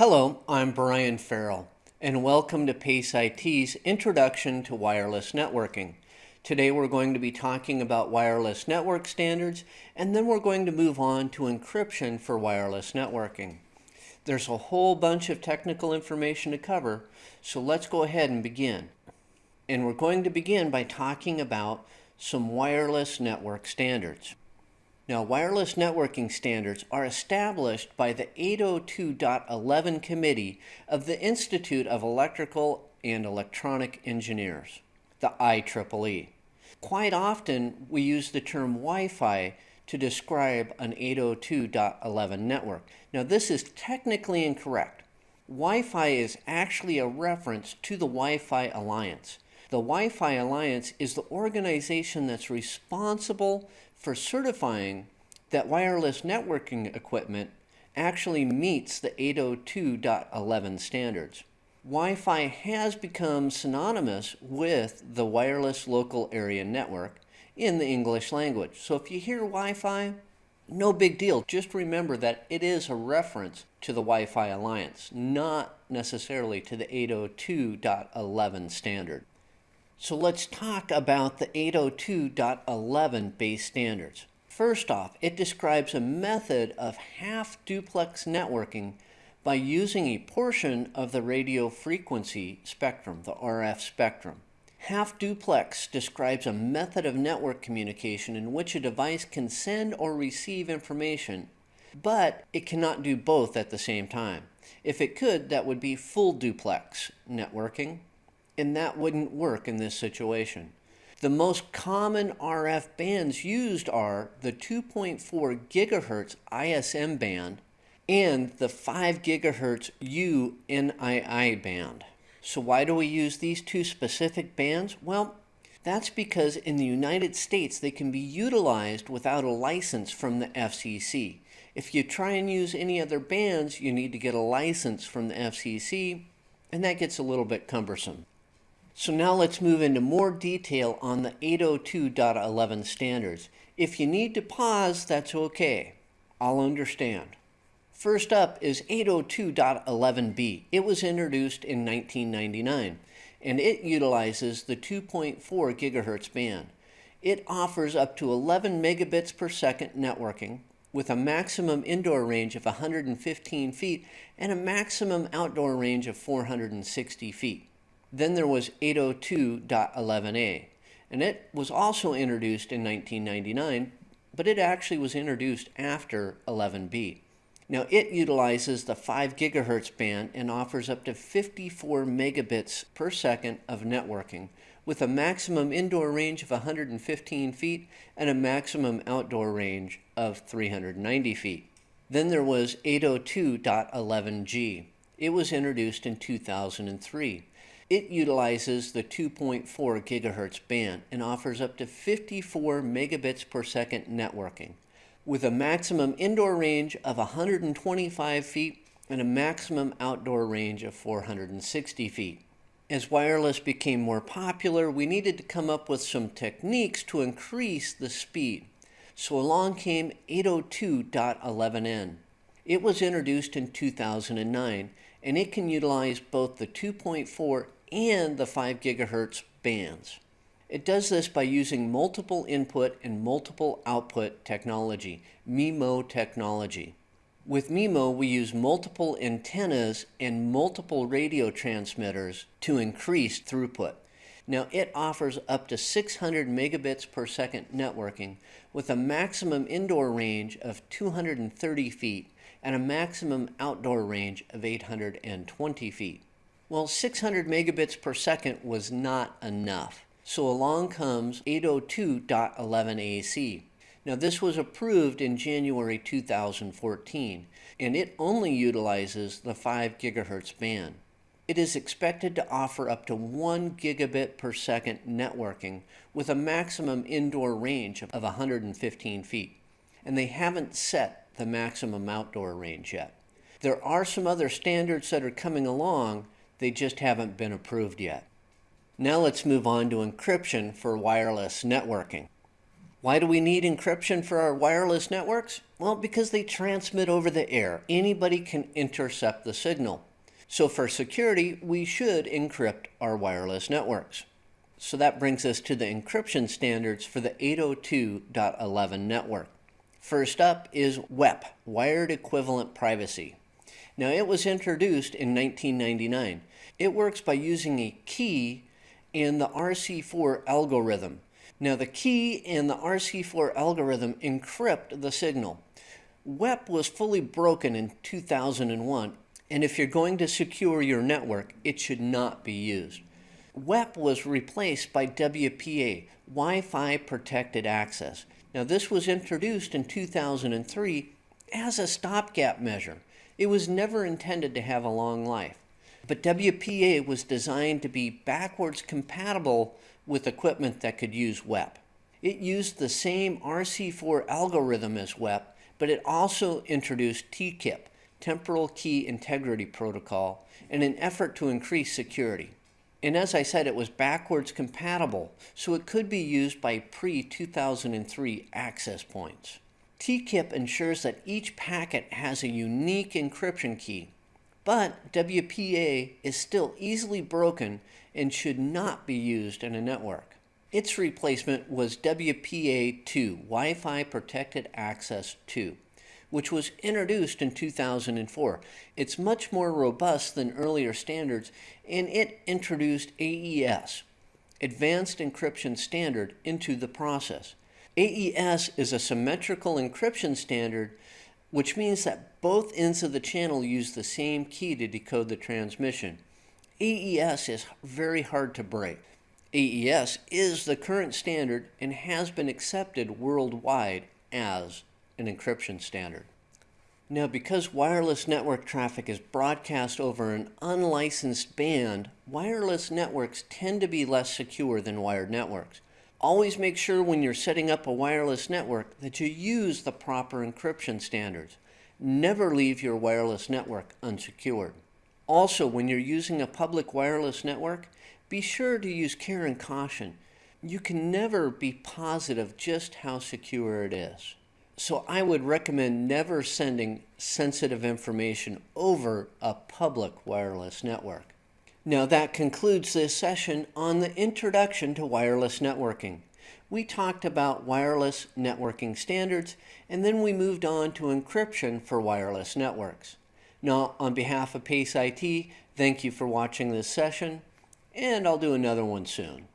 Hello, I'm Brian Farrell, and welcome to PACE IT's Introduction to Wireless Networking. Today we're going to be talking about wireless network standards, and then we're going to move on to encryption for wireless networking. There's a whole bunch of technical information to cover, so let's go ahead and begin. And we're going to begin by talking about some wireless network standards. Now, wireless networking standards are established by the 802.11 Committee of the Institute of Electrical and Electronic Engineers, the IEEE. Quite often, we use the term Wi-Fi to describe an 802.11 network. Now, this is technically incorrect. Wi-Fi is actually a reference to the Wi-Fi Alliance. The Wi-Fi Alliance is the organization that's responsible for certifying that wireless networking equipment actually meets the 802.11 standards. Wi-Fi has become synonymous with the wireless local area network in the English language. So if you hear Wi-Fi, no big deal. Just remember that it is a reference to the Wi-Fi Alliance, not necessarily to the 802.11 standard. So let's talk about the 802.11 base standards. First off, it describes a method of half duplex networking by using a portion of the radio frequency spectrum, the RF spectrum. Half duplex describes a method of network communication in which a device can send or receive information, but it cannot do both at the same time. If it could, that would be full duplex networking and that wouldn't work in this situation. The most common RF bands used are the 2.4 gigahertz ISM band and the 5 gigahertz UNII band. So why do we use these two specific bands? Well, that's because in the United States they can be utilized without a license from the FCC. If you try and use any other bands, you need to get a license from the FCC, and that gets a little bit cumbersome. So now let's move into more detail on the 802.11 standards. If you need to pause, that's okay. I'll understand. First up is 802.11b. It was introduced in 1999 and it utilizes the 2.4 gigahertz band. It offers up to 11 megabits per second networking with a maximum indoor range of 115 feet and a maximum outdoor range of 460 feet. Then there was 802.11a, and it was also introduced in 1999, but it actually was introduced after 11b. Now it utilizes the 5 gigahertz band and offers up to 54 megabits per second of networking with a maximum indoor range of 115 feet and a maximum outdoor range of 390 feet. Then there was 802.11g. It was introduced in 2003. It utilizes the 2.4 gigahertz band and offers up to 54 megabits per second networking with a maximum indoor range of 125 feet and a maximum outdoor range of 460 feet. As wireless became more popular, we needed to come up with some techniques to increase the speed. So along came 802.11n. It was introduced in 2009 and it can utilize both the 2.4 and the 5 gigahertz bands. It does this by using multiple input and multiple output technology, MIMO technology. With MIMO, we use multiple antennas and multiple radio transmitters to increase throughput. Now, it offers up to 600 megabits per second networking with a maximum indoor range of 230 feet and a maximum outdoor range of 820 feet. Well, 600 megabits per second was not enough. So along comes 802.11ac. Now this was approved in January 2014, and it only utilizes the 5 gigahertz band. It is expected to offer up to 1 gigabit per second networking with a maximum indoor range of 115 feet. And they haven't set the maximum outdoor range yet. There are some other standards that are coming along, they just haven't been approved yet. Now let's move on to encryption for wireless networking. Why do we need encryption for our wireless networks? Well, because they transmit over the air. Anybody can intercept the signal. So for security, we should encrypt our wireless networks. So that brings us to the encryption standards for the 802.11 network. First up is WEP, Wired Equivalent Privacy. Now it was introduced in 1999. It works by using a key and the RC4 algorithm. Now the key and the RC4 algorithm encrypt the signal. WEP was fully broken in 2001, and if you're going to secure your network, it should not be used. WEP was replaced by WPA, Wi-Fi Protected Access. Now this was introduced in 2003 as a stopgap measure. It was never intended to have a long life. But WPA was designed to be backwards compatible with equipment that could use WEP. It used the same RC4 algorithm as WEP, but it also introduced TKIP, Temporal Key Integrity Protocol, in an effort to increase security. And as I said, it was backwards compatible, so it could be used by pre-2003 access points. TKIP ensures that each packet has a unique encryption key, but WPA is still easily broken and should not be used in a network. Its replacement was WPA2, Wi-Fi Protected Access 2 which was introduced in 2004. It's much more robust than earlier standards, and it introduced AES, Advanced Encryption Standard, into the process. AES is a symmetrical encryption standard, which means that both ends of the channel use the same key to decode the transmission. AES is very hard to break. AES is the current standard and has been accepted worldwide as an encryption standard. Now, because wireless network traffic is broadcast over an unlicensed band, wireless networks tend to be less secure than wired networks. Always make sure when you're setting up a wireless network that you use the proper encryption standards. Never leave your wireless network unsecured. Also, when you're using a public wireless network, be sure to use care and caution. You can never be positive just how secure it is. So I would recommend never sending sensitive information over a public wireless network. Now that concludes this session on the introduction to wireless networking. We talked about wireless networking standards and then we moved on to encryption for wireless networks. Now on behalf of PACE IT, thank you for watching this session and I'll do another one soon.